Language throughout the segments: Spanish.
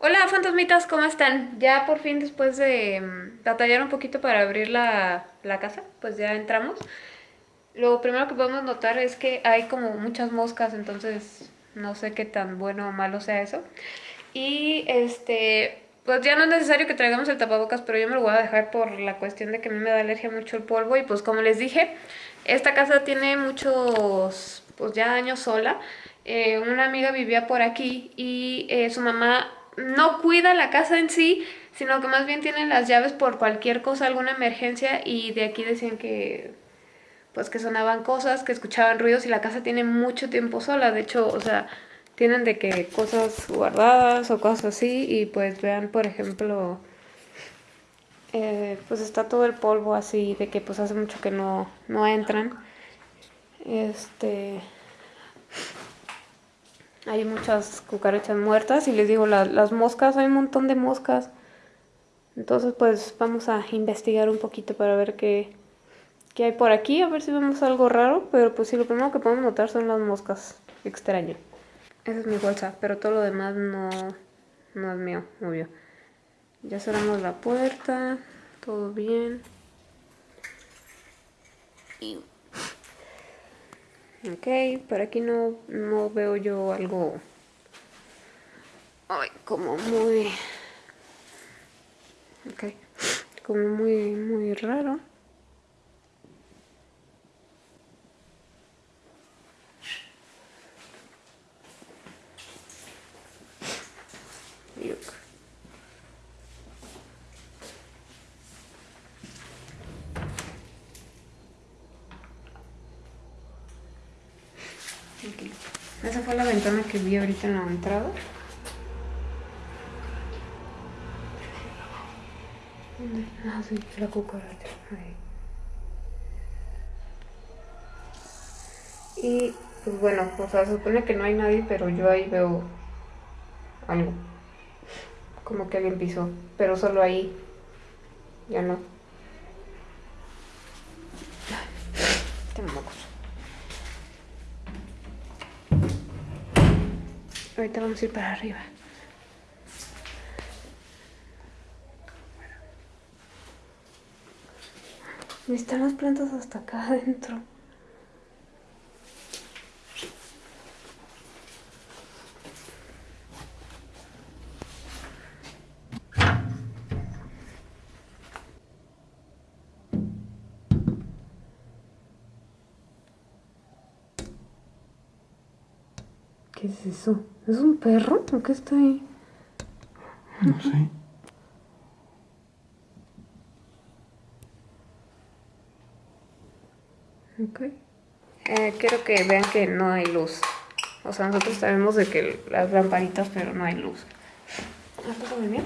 Hola fantasmitas, ¿cómo están? Ya por fin después de mm, batallar un poquito para abrir la, la casa, pues ya entramos. Lo primero que podemos notar es que hay como muchas moscas, entonces no sé qué tan bueno o malo sea eso. Y este, pues ya no es necesario que traigamos el tapabocas, pero yo me lo voy a dejar por la cuestión de que a mí me da alergia mucho el polvo. Y pues como les dije, esta casa tiene muchos, pues ya años sola. Eh, una amiga vivía por aquí y eh, su mamá no cuida la casa en sí, sino que más bien tiene las llaves por cualquier cosa, alguna emergencia y de aquí decían que pues que sonaban cosas, que escuchaban ruidos y la casa tiene mucho tiempo sola, de hecho, o sea, tienen de que cosas guardadas o cosas así y pues vean, por ejemplo, eh, pues está todo el polvo así de que pues hace mucho que no, no entran. Este, hay muchas cucarachas muertas y les digo, las moscas, hay un montón de moscas. Entonces pues vamos a investigar un poquito para ver qué, qué hay por aquí, a ver si vemos algo raro. Pero pues sí, lo primero que podemos notar son las moscas. Extraño. Esa es mi bolsa, pero todo lo demás no, no es mío, obvio. Ya cerramos la puerta, todo bien. Y Ok, por aquí no, no veo yo algo ay, como muy ok, como muy muy raro. Esa fue la ventana en la entrada. Ah, la cucaracha. Y pues bueno, o sea, se supone que no hay nadie, pero yo ahí veo algo. Como que alguien pisó, pero solo ahí. Ya no. Ahorita vamos a ir para arriba. Están las plantas hasta acá adentro. ¿Qué es eso? ¿Es un perro o qué está ahí? No sé. Ok. Eh, quiero que vean que no hay luz. O sea, nosotros sabemos de que las lamparitas, pero no hay luz. ¿Está muy bien?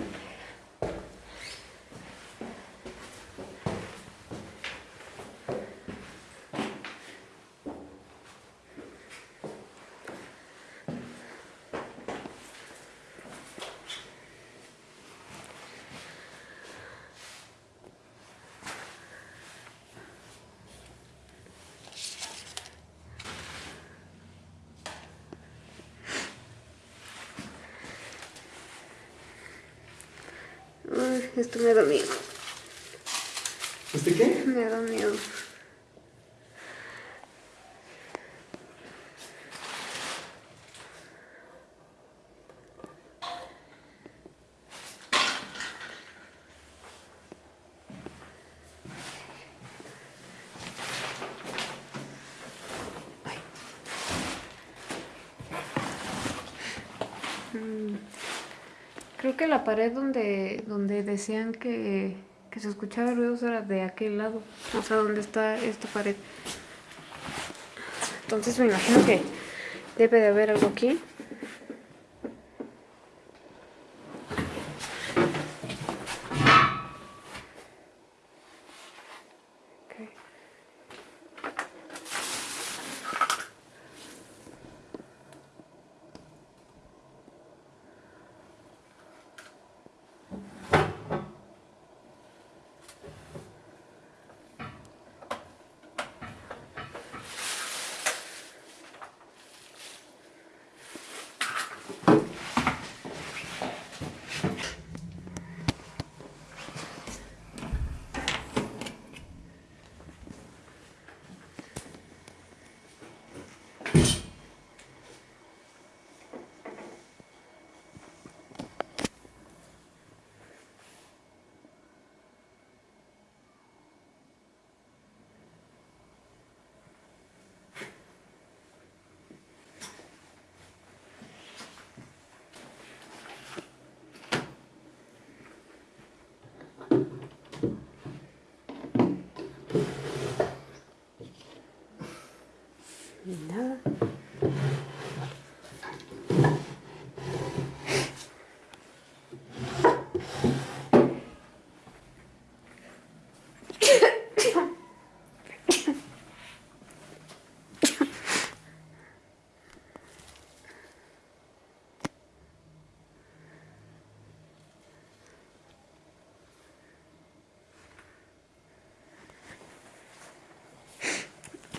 Esto me da miedo. ¿Este qué? Me da miedo. Creo que la pared donde, donde decían que, que se escuchaba ruidos era de aquel lado, o sea, donde está esta pared. Entonces me imagino que debe de haber algo aquí.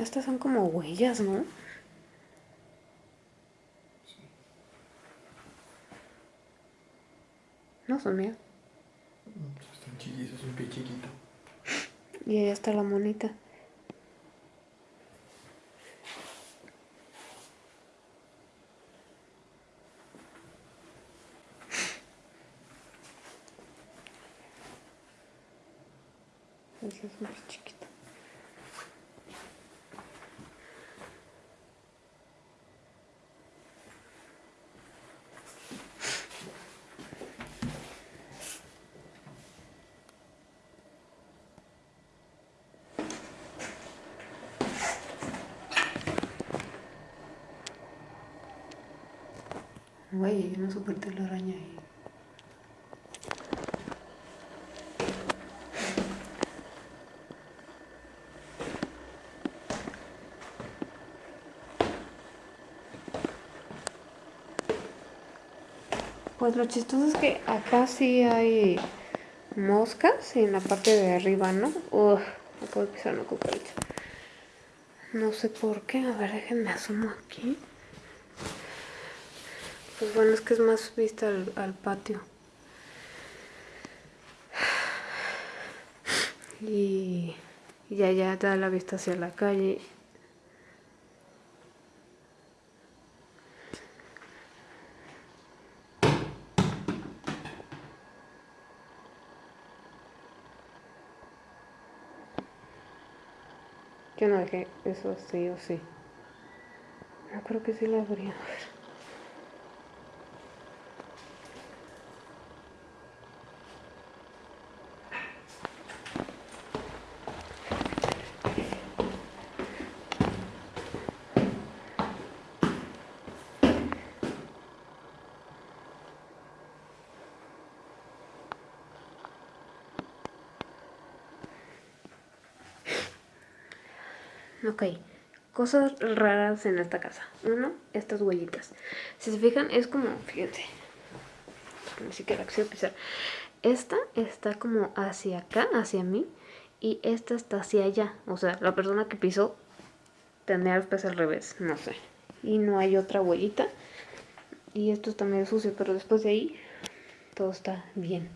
Estas son como huellas, ¿no? No son mías. Están chiquitos, es un pie chiquito. Y ahí está la monita. Ese es muy chiquito. Güey, hay una super telaraña ahí. Pues lo chistoso es que acá sí hay moscas en la parte de arriba, ¿no? Uf, no puedo pisar una cucaracha. No sé por qué. A ver, déjenme asomo aquí. Pues bueno, es que es más vista al, patio. Y, y allá da la vista hacia la calle. Yo no dejé eso sí o sí. No creo que sí lo habría. Ok, cosas raras en esta casa. Uno, estas huellitas. Si se fijan, es como, fíjense, ni siquiera quisiera pisar. Esta está como hacia acá, hacia mí, y esta está hacia allá. O sea, la persona que pisó tendría los pies al revés, no sé. Y no hay otra huellita. Y esto está medio sucio, pero después de ahí todo está bien.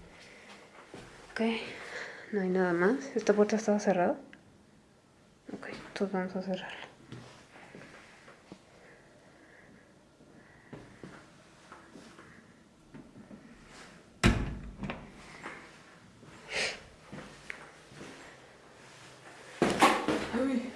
Ok, no hay nada más. Esta puerta estaba cerrada. Ok, entonces vamos a cerrarla. Uy.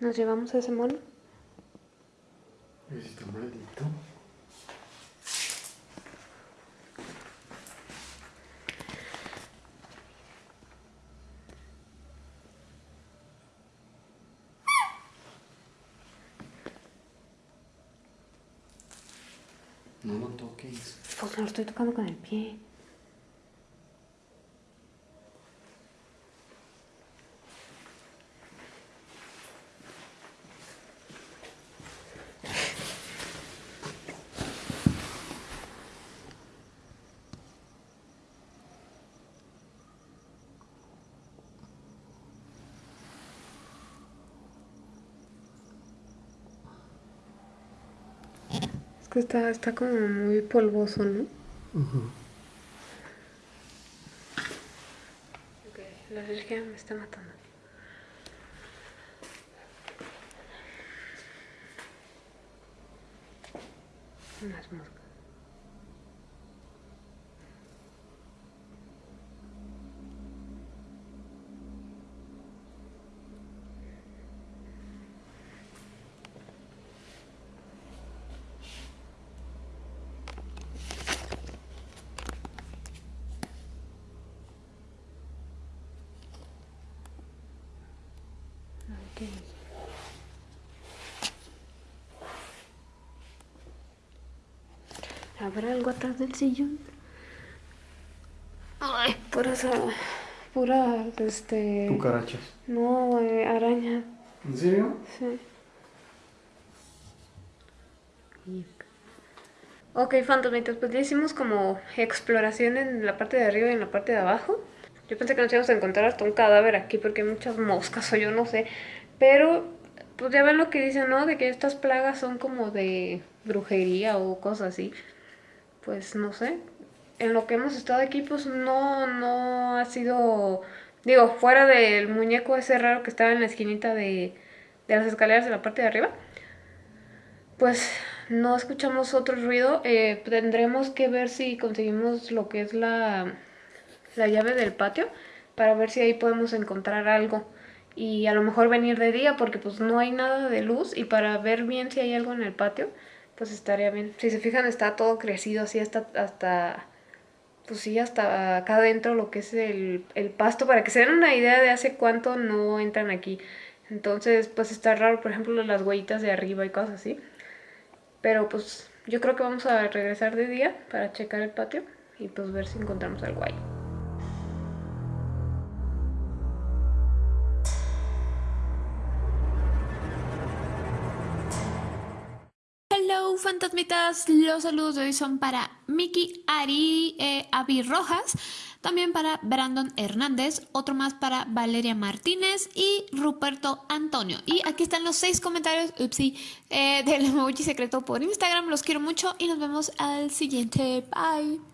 Nos llevamos a ese mono. No lo toques. Pues no lo estoy tocando con el pie. Que está, está como muy polvoso, ¿no? Ok, la alergia me está matando. Unas moscas. ¿Habrá algo atrás del sillón? Ay, puras, puras, este... Cucarachas. No, eh, arañas, ¿En serio? sí. Ok, fantasmitas, pues ya hicimos como exploración en la parte de arriba y en la parte de abajo. Yo pensé que nos íbamos a encontrar hasta un cadáver aquí porque hay muchas moscas o yo no sé. Pero, pues ya ven lo que dicen, ¿no? De que estas plagas son como de brujería o cosas así. Pues no sé. En lo que hemos estado aquí, pues no, no ha sido... Digo, fuera del muñeco ese raro que estaba en la esquinita de, las escaleras de la parte de arriba. Pues no escuchamos otro ruido. Eh, tendremos que ver si conseguimos lo que es la, la llave del patio para ver si ahí podemos encontrar algo. Y a lo mejor venir de día porque pues no hay nada de luz y para ver bien si hay algo en el patio, pues estaría bien. Si se fijan está todo crecido así hasta, hasta pues sí, hasta acá adentro lo que es el, el pasto para que se den una idea de hace cuánto no entran aquí. Entonces pues está raro, por ejemplo, las huellitas de arriba y cosas así. Pero pues yo creo que vamos a regresar de día para checar el patio y pues ver si encontramos algo ahí. Fantasmitas. Los saludos de hoy son para Miki Ari eh, Avi Rojas, también para Brandon Hernández, otro más para Valeria Martínez y Ruperto Antonio. Y aquí están los seis comentarios, upsi, eh, del emoji secreto por Instagram. Los quiero mucho y nos vemos al siguiente. Bye.